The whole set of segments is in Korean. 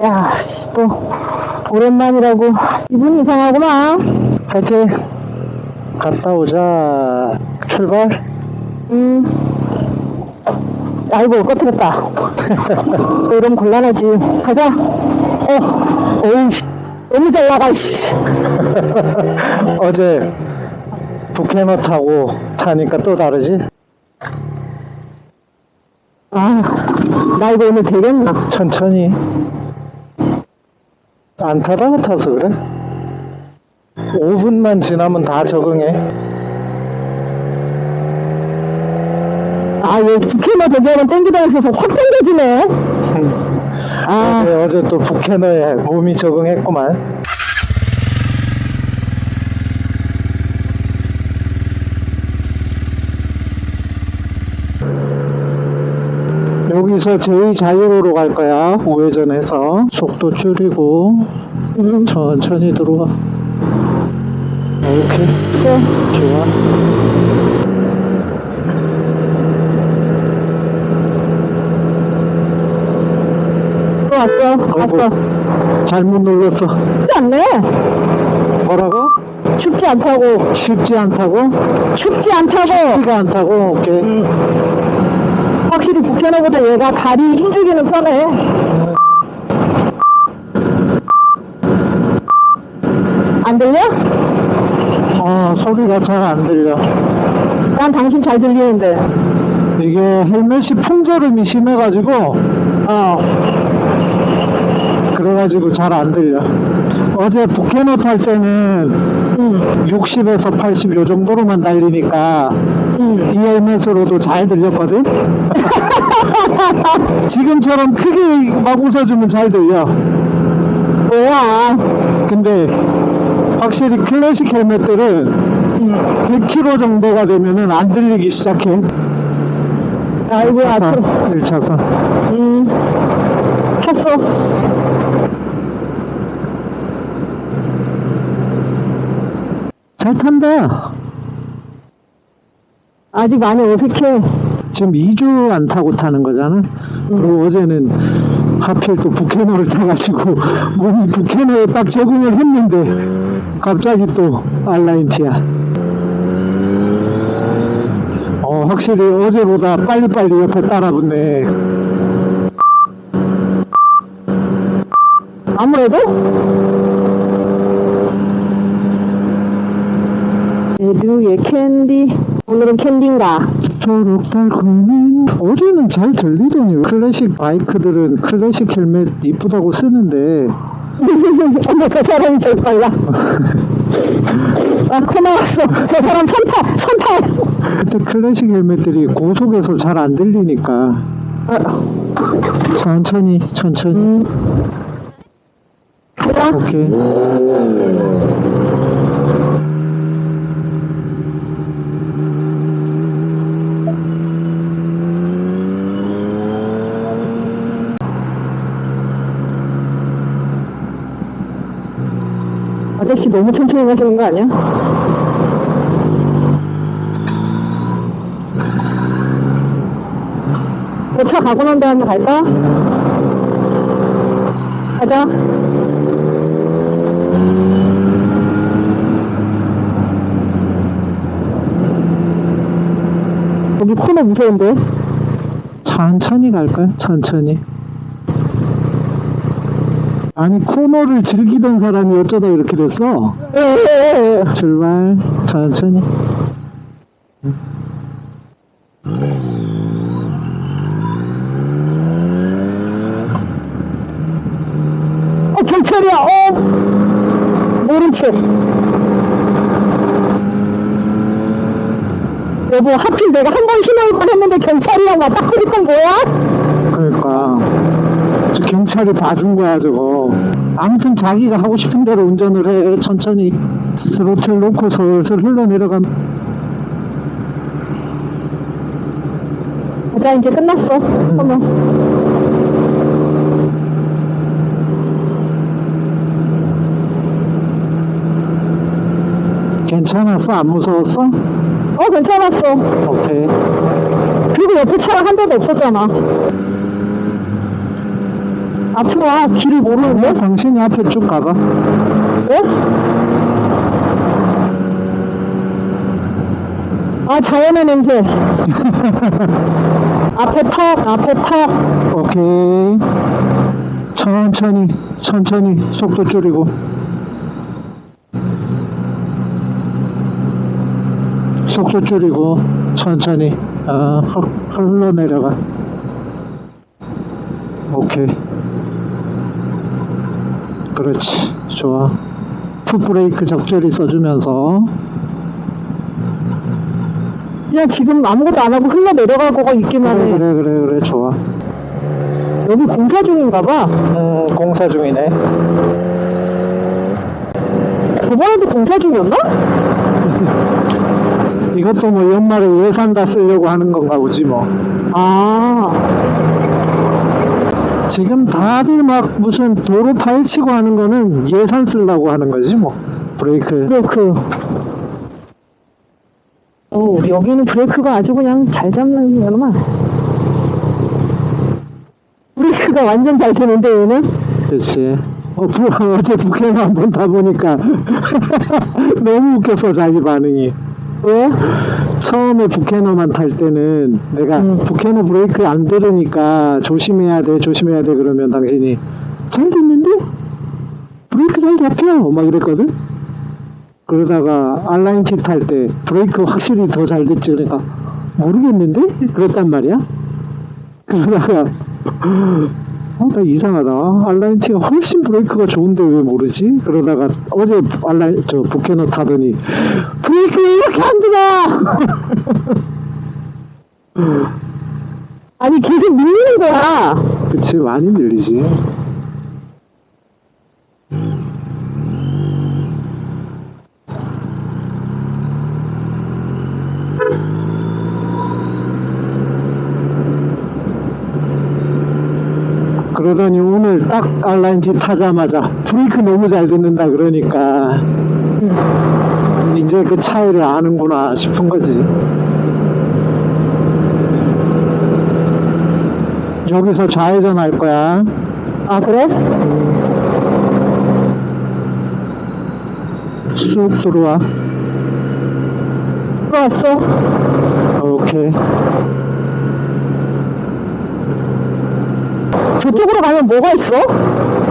야, 씨, 또, 오랜만이라고. 기분이 이상하구만. 화이팅! 갔다 오자. 출발? 음. 아이고, 꺼트렸다. 이러면 곤란하지. 가자. 어, 어우, 씨. 너무 잘 나가, 씨. 어제 북해너 타고 타니까 또 다르지? 아, 나 이거 오늘 되겠나? 천천히. 안 타다가 타서 그래? 5분만 지나면 다 적응해. 아, 얘 북해만 저기 하면 땡기다 있어서 확 땡겨지네. 아, 어제, 어제 또 북해너에 몸이 적응했구만. 여기서 제2 자유로로 갈 거야. 우회전해서 속도 줄이고 음, 천천히 들어와. 오케이, 있어. 좋아. 들어왔어. 어이구. 왔어. 잘못 눌렀어. 쉽지 않네. 뭐라고? 춥지 않다고. 쉽지 않다고? 춥지 않다고. 쉽지가 않다고? 오케이. 음. 확실히 북해너보다 얘가 다리 힘주기는 편해. 안 들려? 어, 소리가 잘 안 들려. 난 당신 잘 들리는데. 이게 헬멧이 풍절음이 심해가지고, 어. 그래가지고 잘 안 들려. 어제 북해너 탈 때는 응. 60에서 80 요 정도로만 달리니까 응. 이 헬멧으로도 잘 들렸거든? 지금처럼 크게 막 웃어주면 잘 들려. 뭐야. 근데 확실히 클래식 헬멧들은 응. 100km 정도가 되면은 안 들리기 시작해. 아이고, 앞으로. 1차선. 음. 쳤어. 잘 탄다. 아직 많이 어색해. 지금 2주 안 타고 타는 거잖아. 그리고 어제는 하필 또 북해너를 타가지고 몸이 북해너에 딱 적응을 했는데 갑자기 또 알라인티야. 어, 확실히 어제보다 빨리빨리 옆에 따라붙네. 아무래도? 에듀의 캔디. 오늘은 캔디인가? 초록 달콤한 어제는 잘 들리더니 클래식 바이크들은 클래식 헬멧 이쁘다고 쓰는데 어머, 저 사람이 제일 빨라. 아, 코 나왔어. 저 사람 선타, 선타. 그때 클래식 헬멧들이 고속에서 잘 안 들리니까 아, 천천히 천천히 음. 가자. 오케이 아저씨 너무 천천히 가시는 거 아니야? 그차 가고 난 다음에 갈까? 가자. 여기 코너 무서운데? 천천히 갈까요? 천천히 아니 코너를 즐기던 사람이 어쩌다 이렇게 됐어. 출발 천천히 어, 경찰이야, 어! 모른 채. 여보, 하필 내가 한 번 신호만 했는데 경찰이랑 맞다 그랬던 뭐야? 저 경찰이 봐준 거야 저거 아무튼 자기가 하고 싶은 대로 운전을 해 천천히 스로틀 놓고 슬슬 흘러내려가면 자, 이제 끝났어. 어머. 괜찮았어? 안 무서웠어? 어, 괜찮았어. 오케이 그리고 옆에 차가 한 대도 없었잖아. 앞으로 와. 길을 모르는데? 당신이 앞에 쭉 가봐. 네? 아, 자연의 냄새. 앞에 턱, 앞에 턱. 오케이. 천천히, 천천히 속도 줄이고. 속도 줄이고, 천천히. 아, 흘- 흘러내려가. 오케이. 그렇지. 좋아. 풋브레이크 적절히 써주면서. 그냥 지금 아무것도 안 하고 흘러 내려가고 있기만 그래, 해. 그래, 그래, 그래. 좋아. 여기 공사 중인가 봐. 음, 공사 중이네. 저번에도 공사 중이었나? 이것도 뭐 연말에 예산 다 쓰려고 하는 건가 보지 뭐. 아, 지금 다들 막 무슨 도로 파헤치고 하는 거는 예산 쓰려고 하는 거지 뭐. 브레이크. 브레이크. 어, 여기는 브레이크가 아주 그냥 잘 잡는 거구만. 브레이크가 완전 잘 되는데, 얘는? 그렇지. 어, 부, 어제 북해나 한번 타보니까 너무 웃겼어 자기 반응이. 왜? 처음에 북해너만 탈 때는 내가 음. 북해너 브레이크 안 들으니까 조심해야 돼 조심해야 돼 그러면 당신이 잘 됐는데? 브레이크 잘 잡혀? 막 이랬거든. 그러다가 알라인티 탈때 브레이크 확실히 더 잘 됐지 그러니까 모르겠는데? 그랬단 말이야. 그러다가 어, 나 이상하다. 알라인티가 훨씬 브레이크가 좋은데 왜 모르지? 그러다가 어제 알라인 저 북해너 타더니 브레이크 왜 이렇게 안 들어? 아니, 계속 밀리는 거야. 그치 많이 밀리지. 그러더니 오늘 딱 알라인티 타자마자 브레이크 너무 잘 듣는다 그러니까 이제 그 차이를 아는구나 싶은 거지. 여기서 좌회전 할 거야. 아, 그래? 쑥 들어와. 들어왔어. 오케이. 저쪽으로 가면 뭐가 있어?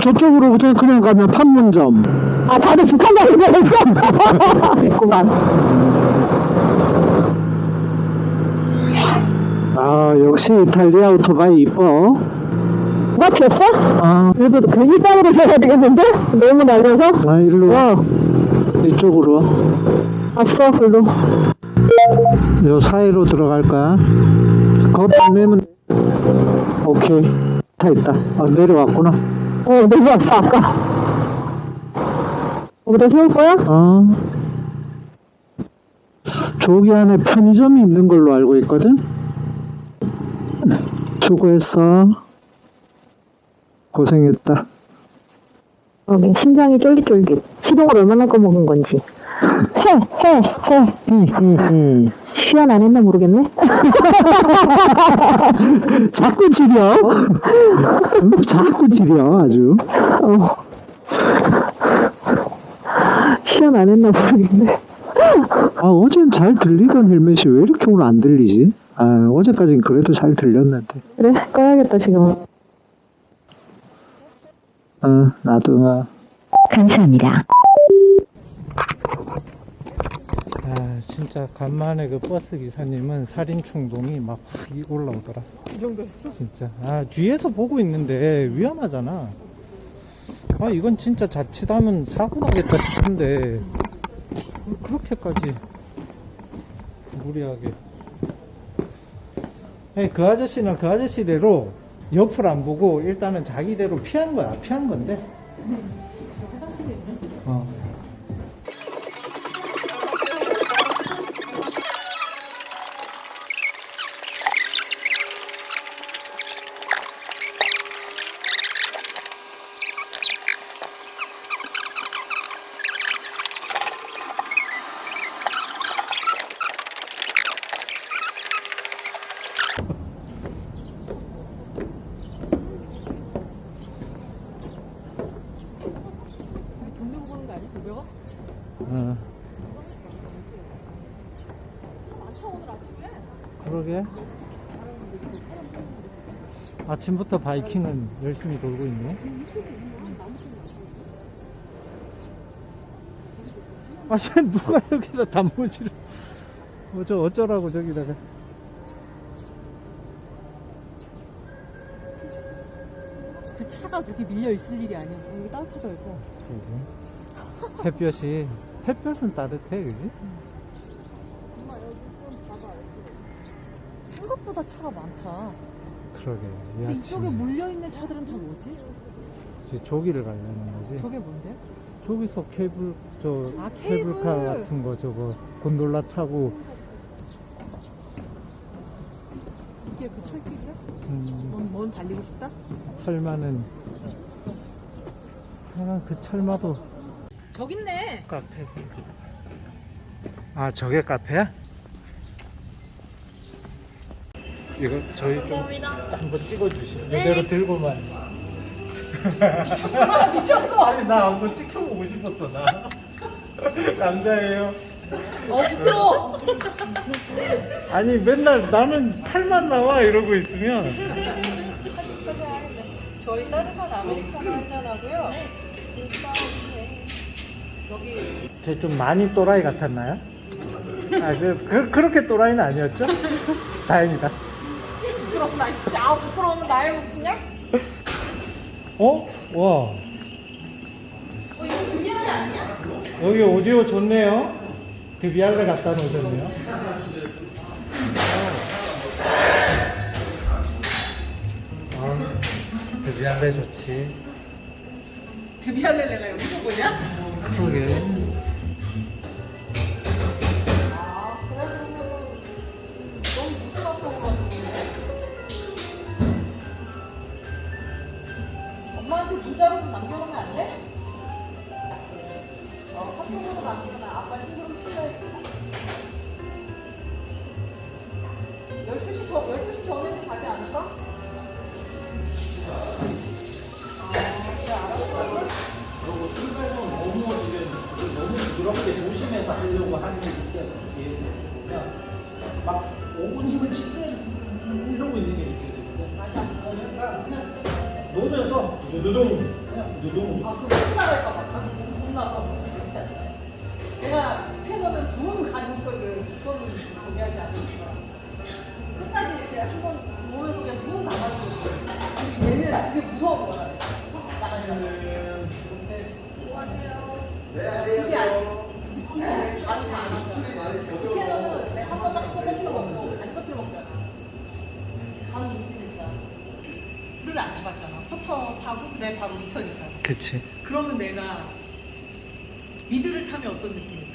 저쪽으로부터 그냥 가면 판문점. 아, 다들 북한 가는 거였어? 있구만. 아, 역시 이탈리아 오토바이 이뻐. 누가 튀었어? 아, 그래도 그 일당으로 세야 되겠는데? 너무 날려서? 아 일로 와. 어, 이쪽으로. 왔어, 글로. 요 사이로 들어갈 거야. 거내면 오케이. 차 있다. 아, 내려왔구나. 어, 내려왔어, 아까. 여기다 세울 거야? 어. 저기 안에 편의점이 있는 걸로 알고 있거든? 수고했어. 고생했다. 어, 심장이 쫄깃쫄깃. 시동을 얼마나 꺼먹은 건지. 해, 해, 해. 히히 히. 시연 안 했나 모르겠네? 자꾸 지려. 응? 자꾸 지려, 아주. 어. 시연 안 했나 모르겠네. 아, 어젠 잘 들리던 헬멧이 왜 이렇게 오늘 안 들리지? 아, 어제까진 그래도 잘 들렸는데. 그래, 꺼야겠다, 지금. 어, 나도. 어. 감사합니다. 아, 진짜 간만에 그 버스 기사님은 살인 충동이 막 확 올라오더라. 이 정도였어? 진짜. 아, 뒤에서 보고 있는데 위험하잖아. 아, 이건 진짜 자칫하면 사고 나겠다 싶은데, 그렇게까지 무리하게. 아니, 그 아저씨는 그 아저씨대로 옆을 안 보고 일단은 자기대로 피한 거야. 피한 건데. 아침부터 바이킹은 열심히 돌고 있네. 아, 쟤 누가 여기다 단무지를. 어, 저 어쩌라고 저기다가. 그 차가 그렇게 밀려 있을 일이 아니야. 여기 따뜻해져 있고. 그러게. 햇볕이, 햇볕은 따뜻해, 그지? 생각보다 차가 많다. 그러게. 이 근데 이쪽에 아침에. 몰려 있는 차들은 다 뭐지? 이제 조기를 가려는 거지. 저게 뭔데? 저기서 케이블 저 아, 케이블카 케이블. 같은 거 저거 곤돌라 타고 이게 그 철길이야? 음, 뭔, 뭔 달리고 싶다? 철마는 하여간 그 철마도 저기 있네. 카페 아 저게 카페야? 이거 저희 좀 한번 찍어주시면 이대로 들고만 아, 미쳤어. 아니 나 한번 찍혀보고 싶었어 나 감사해요 어, 부끄러워. 아니 맨날 나는 팔만 나와 이러고 있으면 저희 따뜻한 아메리카노 한잔 하고요. 여기 제 좀 많이 또라이 같았나요? 아, 그, 그, 그렇게 또라이는 아니었죠? 다행이다. 부끄럽다. 씨, 아 부끄러우면 나의 몫이냐? 어? 와. 어 이거 그냥 아니야? 여기 오디오 좋네요. 드비알레 갖다 놓으셨네요. 아, 드비알레 좋지. 드비알렐레가 여기서 보냐? 그러게. 어, 카톡으로 남기거나 아빠 신경 쓰여야겠다. 12시 전, 12시 전에는 가지 않을까? 아, 그래. 그리고 출발도 너무 지금 너무 부드럽게 조심해서 하려고 하는 게 느껴져. 뒤에서 보면 막 5분이면 지금 이러고 있는 게 느껴지거든. 맞아. 그러니까 그냥 놓으면서 두두둥 그냥 두두둥. 아, 그거 그치. 그러면 내가 미드를 타면 어떤 느낌일까?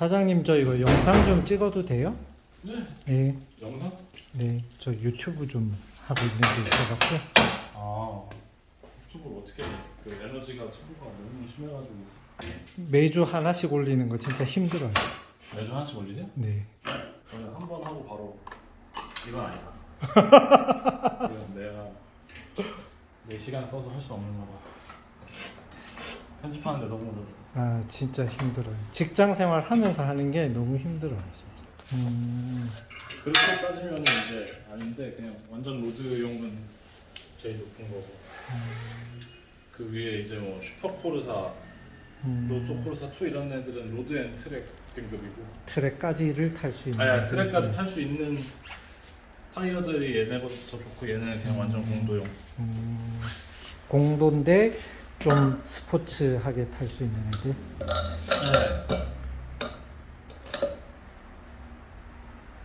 사장님 저 이거 영상 좀 찍어도 돼요? 네. 네. 영상? 네. 저 유튜브 좀 하고 있는 게 있어갖고. 아 유튜브를 어떻게 해? 그 에너지가 소모가 너무 심해가지고 매주 하나씩 올리는 거 진짜 힘들어요. 매주 하나씩 올리지? 네. 저는 한 번 하고 바로 이건 아니다. 이건 내가 4시간 써서 할 수 없는 거다. 편집하는데 너무. 아 진짜 힘들어요. 직장 생활 하면서 하는 게 너무 힘들어요 진짜. 음, 그렇게 따지면 이제 아닌데 그냥 완전 road용은 제일 높은 거고 그 위에 이제 뭐 슈퍼코르사, 음, 로소코르사 2 이런 애들은 road and track 등급이고 트랙까지를 탈 수 있는. 아야 트랙까지 탈 수 있는 타이어들이 얘네보다 더 좋고 얘는 그냥 완전 공도용 음, 공도인데 좀 스포츠하게 탈 수 있는 애들. 네.